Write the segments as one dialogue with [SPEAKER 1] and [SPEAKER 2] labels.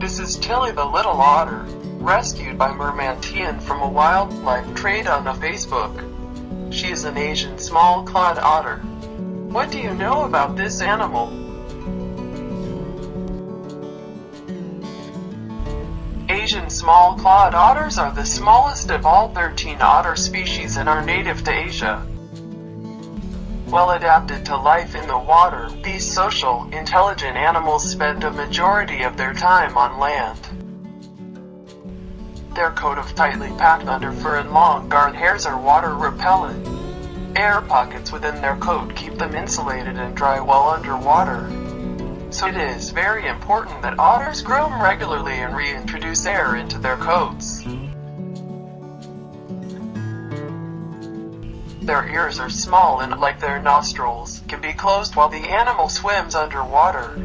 [SPEAKER 1] This is Tilly the little otter, rescued by Merman Tian from a wildlife trade on the Facebook. She is an Asian small-clawed otter. What do you know about this animal? Asian small-clawed otters are the smallest of all 13 otter species and are native to Asia. Well adapted to life in the water, these social, intelligent animals spend a majority of their time on land. Their coat of tightly packed underfur and long guard hairs are water repellent. Air pockets within their coat keep them insulated and dry while underwater. So it is very important that otters groom regularly and reintroduce air into their coats. Their ears are small and, like their nostrils, can be closed while the animal swims underwater.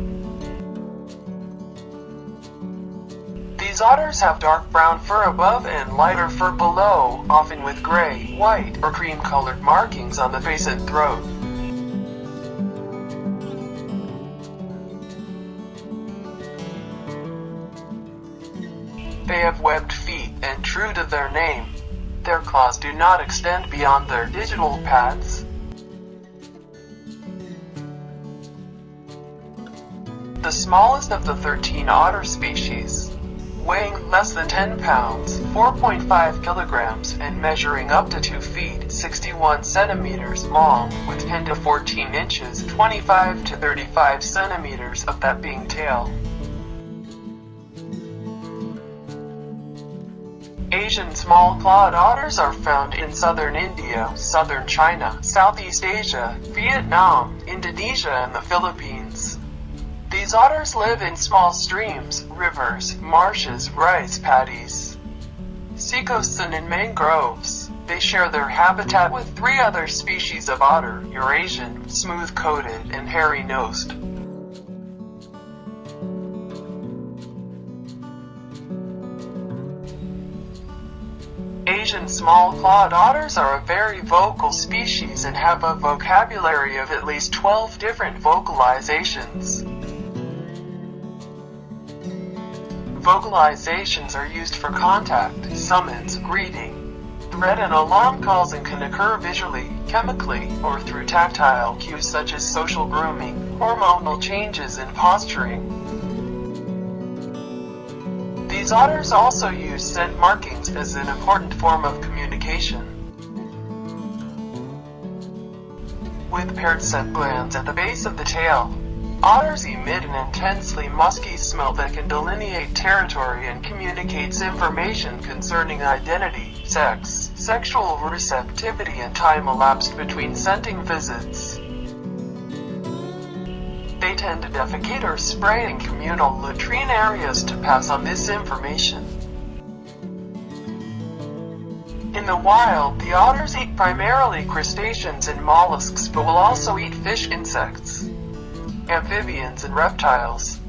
[SPEAKER 1] These otters have dark brown fur above and lighter fur below, often with gray, white, or cream-colored markings on the face and throat. They have webbed feet, and true to their name, their claws do not extend beyond their digital pads. The smallest of the 13 otter species, weighing less than 10 pounds, 4.5 kilograms, and measuring up to 2 feet, 61 centimeters long, with 10 to 14 inches, 25 to 35 centimeters of that being tail. Asian small-clawed otters are found in southern India, southern China, Southeast Asia, Vietnam, Indonesia, and the Philippines. These otters live in small streams, rivers, marshes, rice paddies, seacoasts, and in mangroves. They share their habitat with three other species of otter, Eurasian, smooth-coated, and hairy-nosed. Asian small-clawed otters are a very vocal species and have a vocabulary of at least 12 different vocalizations. Vocalizations are used for contact, summons, greeting, threat and alarm calls and can occur visually, chemically, or through tactile cues such as social grooming, hormonal changes and posturing. These otters also use scent markings as an important form of communication. With paired scent glands at the base of the tail, otters emit an intensely musky smell that can delineate territory and communicates information concerning identity, sex, sexual receptivity and time elapsed between scenting visits. They tend to defecate or spray in communal latrine areas to pass on this information. In the wild, the otters eat primarily crustaceans and mollusks but will also eat fish insects, amphibians and reptiles.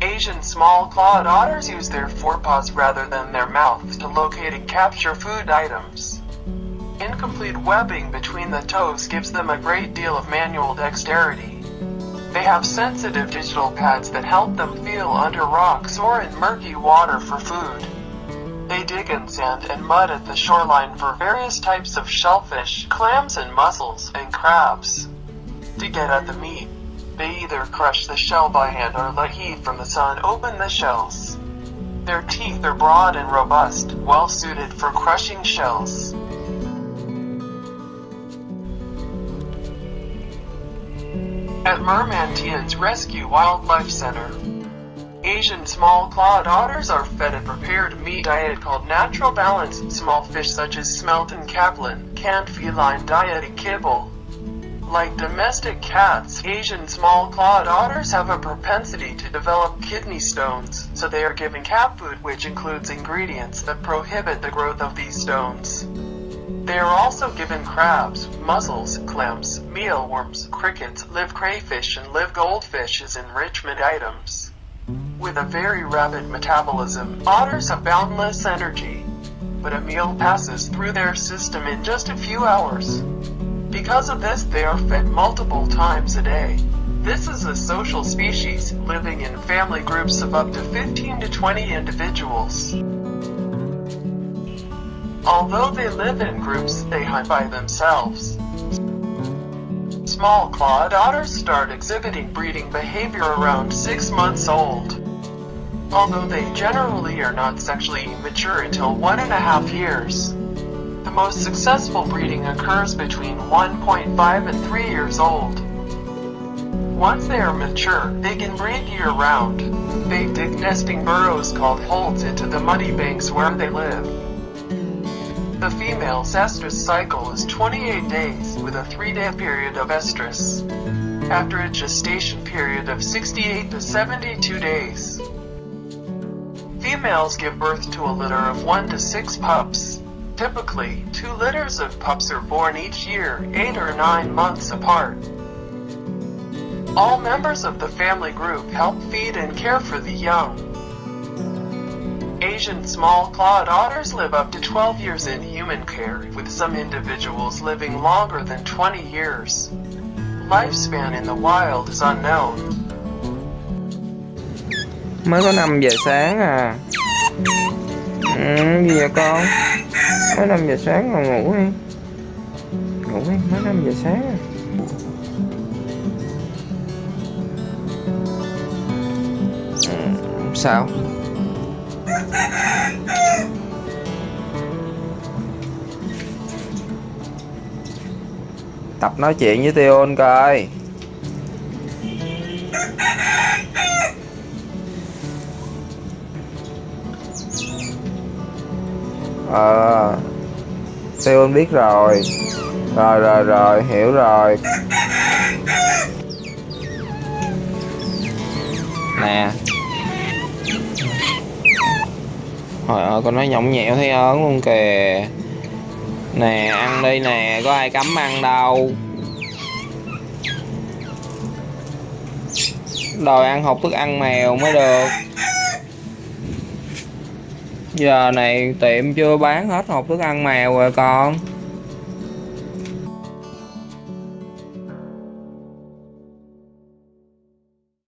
[SPEAKER 1] Asian small-clawed otters use their forepaws rather than their mouths to locate and capture food items. Incomplete webbing between the toes gives them a great deal of manual dexterity. They have sensitive digital pads that help them feel under rocks or in murky water for food. They dig in sand and mud at the shoreline for various types of shellfish, clams and mussels, and crabs. To get at the meat, they either crush the shell by hand or let heat from the sun open the shells. Their teeth are broad and robust, well suited for crushing shells. At Merman Tian's Rescue Wildlife Center, Asian small-clawed otters are fed a prepared meat diet called Natural Balance. Small fish such as smelt and capelin, canned feline diet kibble. Like domestic cats, Asian small-clawed otters have a propensity to develop kidney stones, so they are given cat food which includes ingredients that prohibit the growth of these stones. They are also given crabs, mussels, clams, mealworms, crickets, live crayfish, and live goldfish as enrichment items. With a very rapid metabolism, otters have boundless energy, but a meal passes through their system in just a few hours. Because of this, they are fed multiple times a day. This is a social species living in family groups of up to 15 to 20 individuals. Although they live in groups, they hunt by themselves. Small clawed otters start exhibiting breeding behavior around 6 months old. Although they generally are not sexually mature until one and a half years. The most successful breeding occurs between 1.5 and 3 years old. Once they are mature, they can breed year-round. They dig nesting burrows called holts into the muddy banks where they live. The female's estrus cycle is 28 days with a 3-day period of estrus. After a gestation period of 68 to 72 days. Females give birth to a litter of 1 to 6 pups. Typically, two litters of pups are born each year, 8 or 9 months apart. All members of the family group help feed and care for the young. Asian small-clawed otters live up to 12 years in human care, with some individuals living longer than 20 years. Lifespan in the wild is unknown.
[SPEAKER 2] Mới có 5 giờ sáng à Ừ, gì vậy con? Mới 5 giờ sáng mà ngủ đi. Ngủ đi, mới 5 giờ sáng. À Sao? Tập nói chuyện với Tion coi. Ờ. Seon biết rồi? Rồi rồi rồi, hiểu rồi. Nè. Trời ơi, con nói nhõng nhẽo thấy ớn luôn kìa. Nè, ăn đi nè, Có ai cấm ăn đâu. Đòi ăn hộp thức ăn mèo mới được. Giờ này tiệm chưa bán hết hộp thức ăn mèo rồi con.